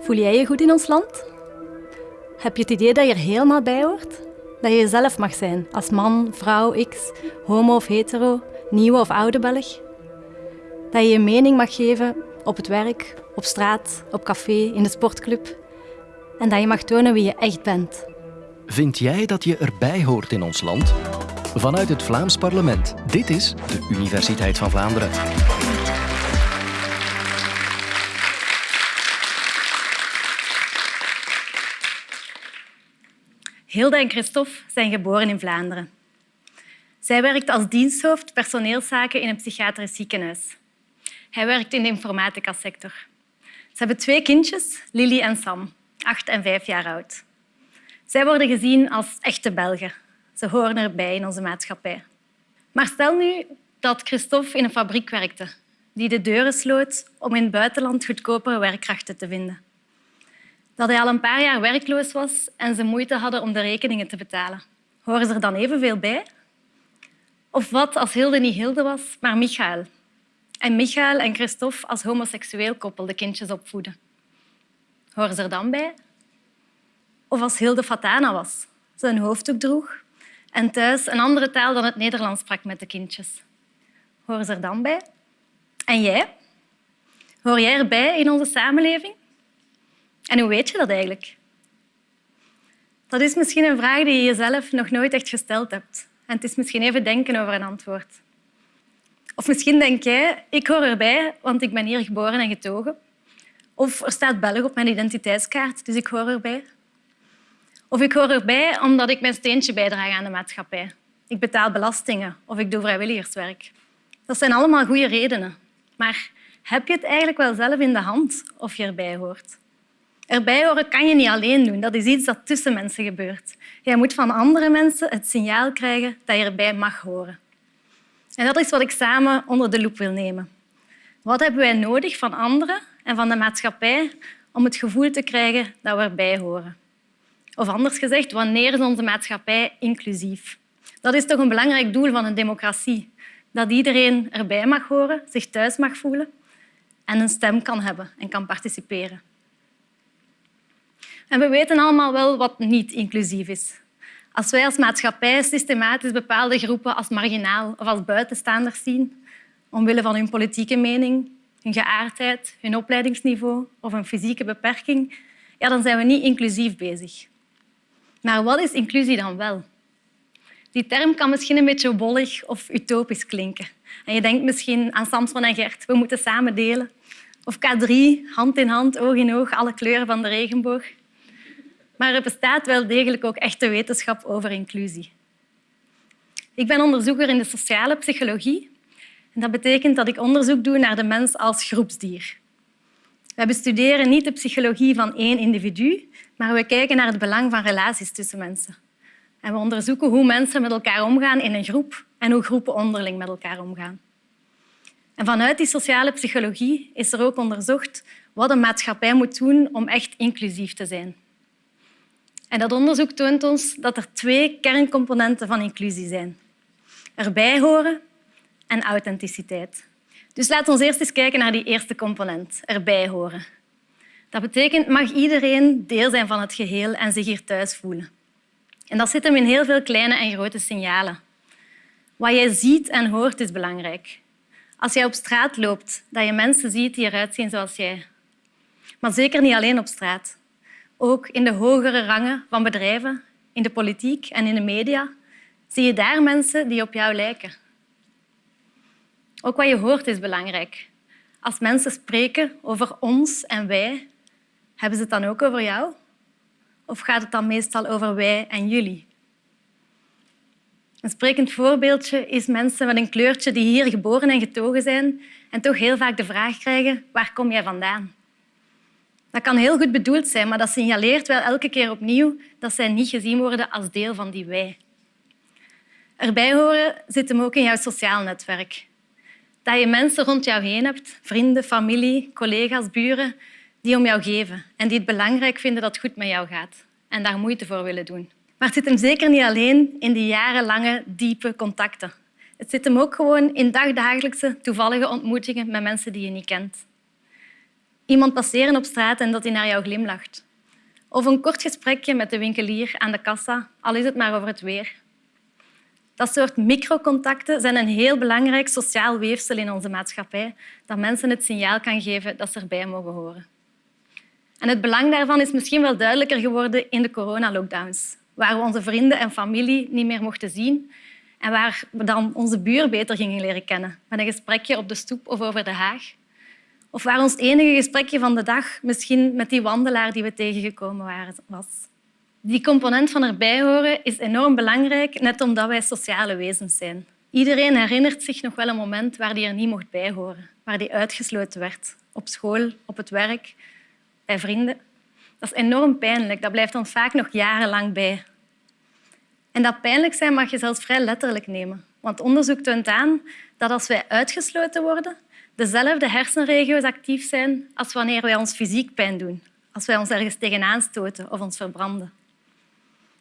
Voel jij je goed in ons land? Heb je het idee dat je er helemaal bij hoort? Dat je jezelf mag zijn, als man, vrouw, x, homo of hetero, nieuwe of oude Belg? Dat je je mening mag geven op het werk, op straat, op café, in de sportclub? En dat je mag tonen wie je echt bent? Vind jij dat je erbij hoort in ons land? Vanuit het Vlaams parlement. Dit is de Universiteit van Vlaanderen. Hilde en Christophe zijn geboren in Vlaanderen. Zij werkt als diensthoofd personeelszaken in een psychiatrisch ziekenhuis. Hij werkt in de informatica-sector. Ze hebben twee kindjes, Lily en Sam, acht en vijf jaar oud. Zij worden gezien als echte Belgen. Ze horen erbij in onze maatschappij. Maar stel nu dat Christophe in een fabriek werkte die de deuren sloot om in het buitenland goedkopere werkkrachten te vinden dat hij al een paar jaar werkloos was en ze moeite hadden om de rekeningen te betalen. Horen ze er dan evenveel bij? Of wat als Hilde niet Hilde was, maar Michael? En Michael en Christophe als homoseksueel koppel de kindjes opvoeden. Horen ze er dan bij? Of als Hilde Fatana was, ze een hoofddoek droeg en thuis een andere taal dan het Nederlands sprak met de kindjes. Horen ze er dan bij? En jij? Hoor jij erbij in onze samenleving? En hoe weet je dat eigenlijk? Dat is misschien een vraag die je jezelf nog nooit echt gesteld hebt. En het is misschien even denken over een antwoord. Of misschien denk jij, ik hoor erbij, want ik ben hier geboren en getogen. Of er staat Belg op mijn identiteitskaart, dus ik hoor erbij. Of ik hoor erbij omdat ik mijn steentje bijdraag aan de maatschappij. Ik betaal belastingen of ik doe vrijwilligerswerk. Dat zijn allemaal goede redenen. Maar heb je het eigenlijk wel zelf in de hand of je erbij hoort? Erbij horen kan je niet alleen doen. Dat is iets dat tussen mensen gebeurt. Jij moet van andere mensen het signaal krijgen dat je erbij mag horen. En dat is wat ik samen onder de loep wil nemen. Wat hebben wij nodig van anderen en van de maatschappij om het gevoel te krijgen dat we erbij horen? Of anders gezegd, wanneer is onze maatschappij inclusief? Dat is toch een belangrijk doel van een democratie. Dat iedereen erbij mag horen, zich thuis mag voelen en een stem kan hebben en kan participeren. En we weten allemaal wel wat niet inclusief is. Als wij als maatschappij systematisch bepaalde groepen als marginaal of als buitenstaanders zien, omwille van hun politieke mening, hun geaardheid, hun opleidingsniveau of een fysieke beperking, ja, dan zijn we niet inclusief bezig. Maar wat is inclusie dan wel? Die term kan misschien een beetje wollig of utopisch klinken. En je denkt misschien aan Samson en Gert, we moeten samen delen. Of K3, hand in hand, oog in oog, alle kleuren van de regenboog. Maar er bestaat wel degelijk ook echte wetenschap over inclusie. Ik ben onderzoeker in de sociale psychologie. En dat betekent dat ik onderzoek doe naar de mens als groepsdier. We bestuderen niet de psychologie van één individu, maar we kijken naar het belang van relaties tussen mensen. En we onderzoeken hoe mensen met elkaar omgaan in een groep en hoe groepen onderling met elkaar omgaan. En vanuit die sociale psychologie is er ook onderzocht wat een maatschappij moet doen om echt inclusief te zijn. En dat onderzoek toont ons dat er twee kerncomponenten van inclusie zijn. Erbij horen en authenticiteit. Dus laten we eerst eens kijken naar die eerste component, erbij horen. Dat betekent mag iedereen deel zijn van het geheel en zich hier thuis voelen. En dat zit hem in heel veel kleine en grote signalen. Wat jij ziet en hoort is belangrijk. Als jij op straat loopt, dat je mensen ziet die eruit zien zoals jij. Maar zeker niet alleen op straat. Ook in de hogere rangen van bedrijven, in de politiek en in de media, zie je daar mensen die op jou lijken. Ook wat je hoort is belangrijk. Als mensen spreken over ons en wij, hebben ze het dan ook over jou? Of gaat het dan meestal over wij en jullie? Een sprekend voorbeeldje is mensen met een kleurtje die hier geboren en getogen zijn en toch heel vaak de vraag krijgen waar kom jij vandaan? Dat kan heel goed bedoeld zijn, maar dat signaleert wel elke keer opnieuw dat zij niet gezien worden als deel van die wij. Erbij horen zit hem ook in jouw sociaal netwerk. Dat je mensen rond jou heen hebt, vrienden, familie, collega's, buren, die om jou geven en die het belangrijk vinden dat het goed met jou gaat en daar moeite voor willen doen. Maar het zit hem zeker niet alleen in die jarenlange, diepe contacten. Het zit hem ook gewoon in dagdagelijkse, toevallige ontmoetingen met mensen die je niet kent. Iemand passeren op straat en dat hij naar jou glimlacht. Of een kort gesprekje met de winkelier aan de kassa, al is het maar over het weer. Dat soort microcontacten zijn een heel belangrijk sociaal weefsel in onze maatschappij dat mensen het signaal kan geven dat ze erbij mogen horen. En het belang daarvan is misschien wel duidelijker geworden in de coronalockdowns, waar we onze vrienden en familie niet meer mochten zien en waar we dan onze buur beter gingen leren kennen, met een gesprekje op de stoep of over de haag. Of waar ons enige gesprekje van de dag misschien met die wandelaar die we tegengekomen waren was. Die component van erbij horen is enorm belangrijk, net omdat wij sociale wezens zijn. Iedereen herinnert zich nog wel een moment waar hij er niet mocht bij horen, waar hij uitgesloten werd. Op school, op het werk, bij vrienden. Dat is enorm pijnlijk. Dat blijft ons vaak nog jarenlang bij. En dat pijnlijk zijn mag je zelfs vrij letterlijk nemen. Want onderzoek toont aan dat als wij uitgesloten worden, dezelfde hersenregio's actief zijn als wanneer wij ons fysiek pijn doen, als wij ons ergens tegenaan stoten of ons verbranden.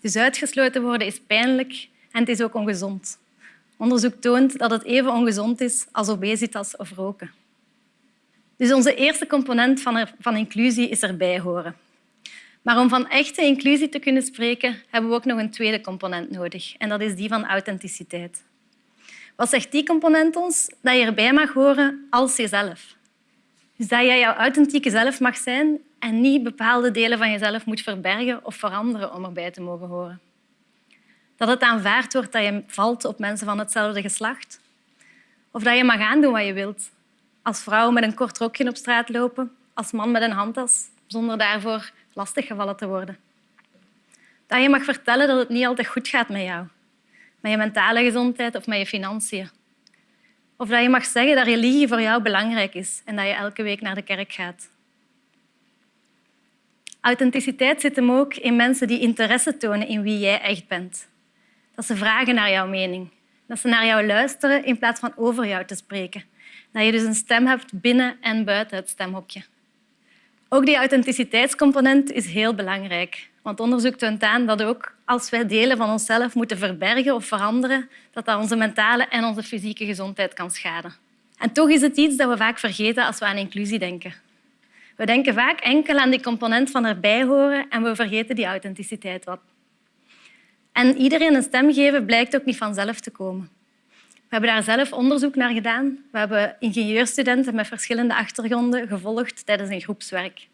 Dus uitgesloten worden is pijnlijk en het is ook ongezond. Onderzoek toont dat het even ongezond is als obesitas of roken. Dus onze eerste component van, van inclusie is erbij horen. Maar om van echte inclusie te kunnen spreken, hebben we ook nog een tweede component nodig. En dat is die van authenticiteit. Wat zegt die component ons? Dat je erbij mag horen als jezelf. Dus dat jij jouw authentieke zelf mag zijn en niet bepaalde delen van jezelf moet verbergen of veranderen om erbij te mogen horen. Dat het aanvaard wordt dat je valt op mensen van hetzelfde geslacht. Of dat je mag aandoen wat je wilt. Als vrouw met een kort rokje op straat lopen, als man met een handtas, zonder daarvoor lastiggevallen te worden. Dat je mag vertellen dat het niet altijd goed gaat met jou. Met je mentale gezondheid of met je financiën. Of dat je mag zeggen dat religie voor jou belangrijk is en dat je elke week naar de kerk gaat. Authenticiteit zit hem ook in mensen die interesse tonen in wie jij echt bent. Dat ze vragen naar jouw mening. Dat ze naar jou luisteren in plaats van over jou te spreken. Dat je dus een stem hebt binnen en buiten het stemhokje. Ook die authenticiteitscomponent is heel belangrijk. Want onderzoek toont aan dat ook als wij delen van onszelf moeten verbergen of veranderen, dat dat onze mentale en onze fysieke gezondheid kan schaden. En toch is het iets dat we vaak vergeten als we aan inclusie denken. We denken vaak enkel aan die component van erbij horen en we vergeten die authenticiteit wat. En iedereen een stem geven blijkt ook niet vanzelf te komen. We hebben daar zelf onderzoek naar gedaan. We hebben ingenieurstudenten met verschillende achtergronden gevolgd tijdens een groepswerk.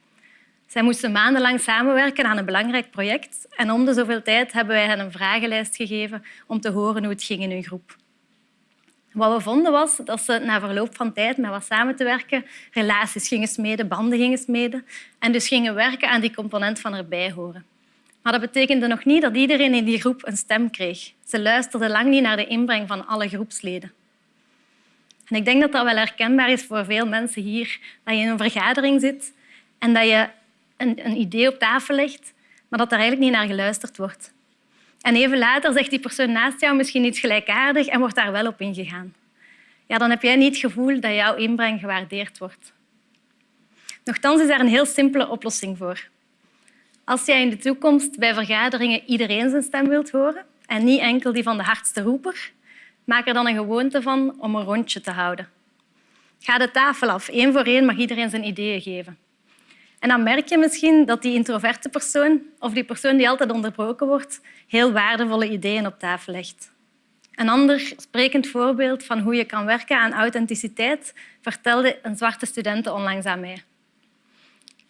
Zij moesten maandenlang samenwerken aan een belangrijk project en om de zoveel tijd hebben wij hen een vragenlijst gegeven om te horen hoe het ging in hun groep. Wat we vonden was dat ze na verloop van tijd met wat samen te werken relaties gingen smeden, banden gingen smeden en dus gingen werken aan die component van erbij horen. Maar dat betekende nog niet dat iedereen in die groep een stem kreeg. Ze luisterden lang niet naar de inbreng van alle groepsleden. En ik denk dat dat wel herkenbaar is voor veel mensen hier, dat je in een vergadering zit en dat je een, een idee op tafel legt, maar dat er eigenlijk niet naar geluisterd wordt. En even later zegt die persoon naast jou misschien iets gelijkaardig en wordt daar wel op ingegaan. Ja, dan heb jij niet het gevoel dat jouw inbreng gewaardeerd wordt. Nochtans is daar een heel simpele oplossing voor. Als jij in de toekomst bij vergaderingen iedereen zijn stem wilt horen en niet enkel die van de hardste roeper, maak er dan een gewoonte van om een rondje te houden. Ga de tafel af. Eén voor één mag iedereen zijn ideeën geven. En dan merk je misschien dat die introverte persoon of die persoon die altijd onderbroken wordt, heel waardevolle ideeën op tafel legt. Een ander sprekend voorbeeld van hoe je kan werken aan authenticiteit vertelde een zwarte student onlangs aan mij.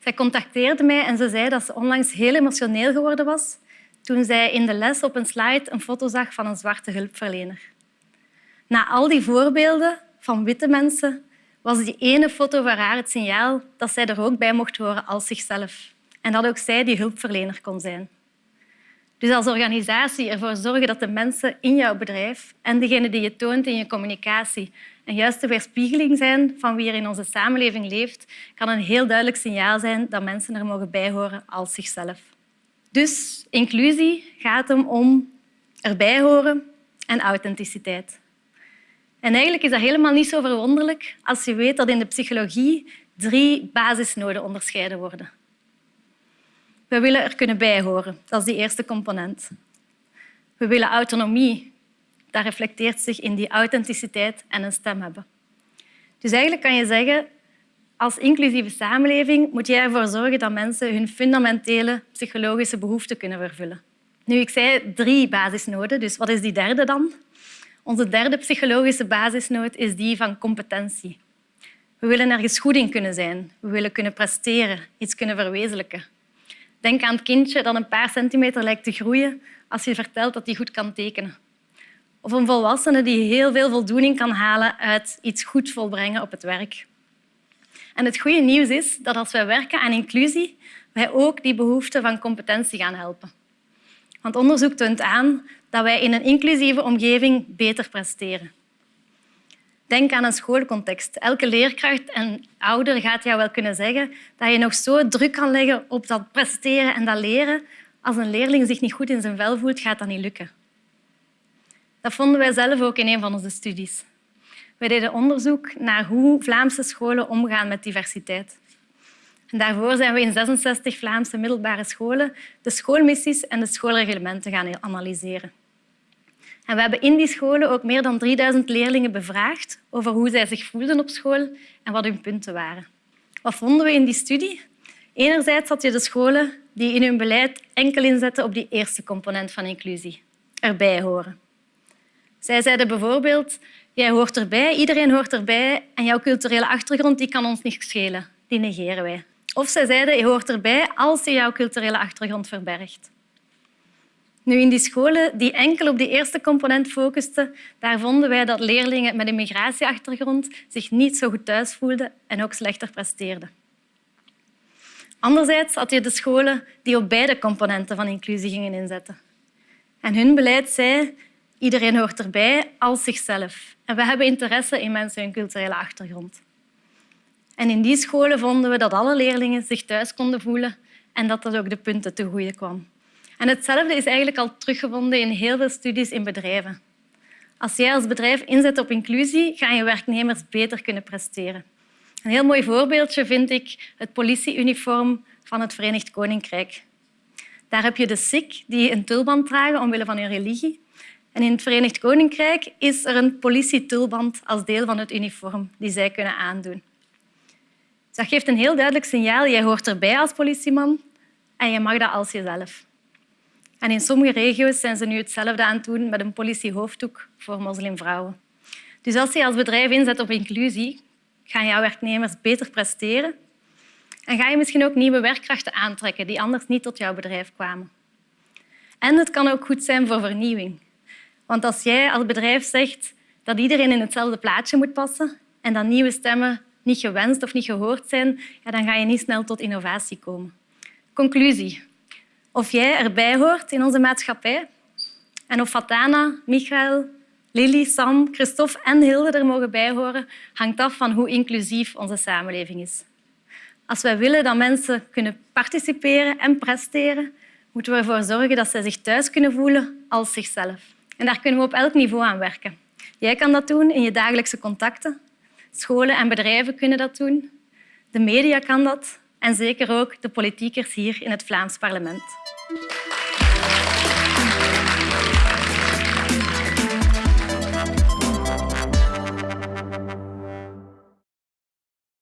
Zij contacteerde mij en ze zei dat ze onlangs heel emotioneel geworden was toen zij in de les op een slide een foto zag van een zwarte hulpverlener. Na al die voorbeelden van witte mensen was die ene foto voor haar het signaal dat zij er ook bij mocht horen als zichzelf en dat ook zij die hulpverlener kon zijn. Dus als organisatie ervoor zorgen dat de mensen in jouw bedrijf en degene die je toont in je communicatie een juiste weerspiegeling zijn van wie er in onze samenleving leeft, kan een heel duidelijk signaal zijn dat mensen er mogen bijhoren als zichzelf. Dus inclusie gaat hem om erbij horen en authenticiteit. En eigenlijk is dat helemaal niet zo verwonderlijk als je weet dat in de psychologie drie basisnoden onderscheiden worden. We willen er kunnen bijhoren, dat is die eerste component. We willen autonomie, dat reflecteert zich in die authenticiteit en een stem hebben. Dus eigenlijk kan je zeggen, als inclusieve samenleving moet jij ervoor zorgen dat mensen hun fundamentele psychologische behoeften kunnen vervullen. Nu, ik zei drie basisnoden, dus wat is die derde dan? Onze derde psychologische basisnood is die van competentie. We willen ergens goed in kunnen zijn. We willen kunnen presteren, iets kunnen verwezenlijken. Denk aan het kindje dat een paar centimeter lijkt te groeien als je vertelt dat hij goed kan tekenen. Of een volwassene die heel veel voldoening kan halen uit iets goed volbrengen op het werk. En het goede nieuws is dat als wij werken aan inclusie, wij ook die behoefte van competentie gaan helpen. Want onderzoek toont aan dat wij in een inclusieve omgeving beter presteren. Denk aan een schoolcontext. Elke leerkracht en ouder gaat jou wel kunnen zeggen dat je nog zo druk kan leggen op dat presteren en dat leren. Als een leerling zich niet goed in zijn vel voelt, gaat dat niet lukken. Dat vonden wij zelf ook in een van onze studies. Wij deden onderzoek naar hoe Vlaamse scholen omgaan met diversiteit. En daarvoor zijn we in 66 Vlaamse middelbare scholen de schoolmissies en de schoolreglementen gaan analyseren. En we hebben in die scholen ook meer dan 3000 leerlingen bevraagd over hoe zij zich voelden op school en wat hun punten waren. Wat vonden we in die studie? Enerzijds had je de scholen die in hun beleid enkel inzetten op die eerste component van inclusie, erbij horen. Zij zeiden bijvoorbeeld, jij hoort erbij, iedereen hoort erbij en jouw culturele achtergrond die kan ons niet schelen, die negeren wij. Of zij zeiden, je hoort erbij als je jouw culturele achtergrond verbergt. Nu, in die scholen die enkel op die eerste component focusten, daar vonden wij dat leerlingen met een migratieachtergrond zich niet zo goed thuis voelden en ook slechter presteerden. Anderzijds had je de scholen die op beide componenten van inclusie gingen inzetten. En hun beleid zei iedereen hoort erbij als zichzelf. En we hebben interesse in mensen hun culturele achtergrond. En in die scholen vonden we dat alle leerlingen zich thuis konden voelen en dat dat ook de punten te goede kwam. En hetzelfde is eigenlijk al teruggevonden in heel veel studies in bedrijven. Als jij als bedrijf inzet op inclusie, gaan je werknemers beter kunnen presteren. Een heel mooi voorbeeldje vind ik het politieuniform van het Verenigd Koninkrijk. Daar heb je de Sikh die een tulband dragen omwille van hun religie. In het Verenigd Koninkrijk is er een politietulband als deel van het uniform die zij kunnen aandoen. Dat geeft een heel duidelijk signaal. Jij hoort erbij als politieman en je mag dat als jezelf. En in sommige regio's zijn ze nu hetzelfde aan het doen met een politiehoofddoek voor moslimvrouwen. Dus als je als bedrijf inzet op inclusie, gaan jouw werknemers beter presteren en ga je misschien ook nieuwe werkkrachten aantrekken die anders niet tot jouw bedrijf kwamen. En het kan ook goed zijn voor vernieuwing. Want als jij als bedrijf zegt dat iedereen in hetzelfde plaatje moet passen en dat nieuwe stemmen niet gewenst of niet gehoord zijn, ja, dan ga je niet snel tot innovatie komen. Conclusie of jij erbij hoort in onze maatschappij. En of Fatana, Michael, Lily, Sam, Christophe en Hilde er mogen bijhoren, hangt af van hoe inclusief onze samenleving is. Als wij willen dat mensen kunnen participeren en presteren, moeten we ervoor zorgen dat zij zich thuis kunnen voelen als zichzelf. En daar kunnen we op elk niveau aan werken. Jij kan dat doen in je dagelijkse contacten. Scholen en bedrijven kunnen dat doen. De media kan dat en zeker ook de politiekers hier in het Vlaams parlement.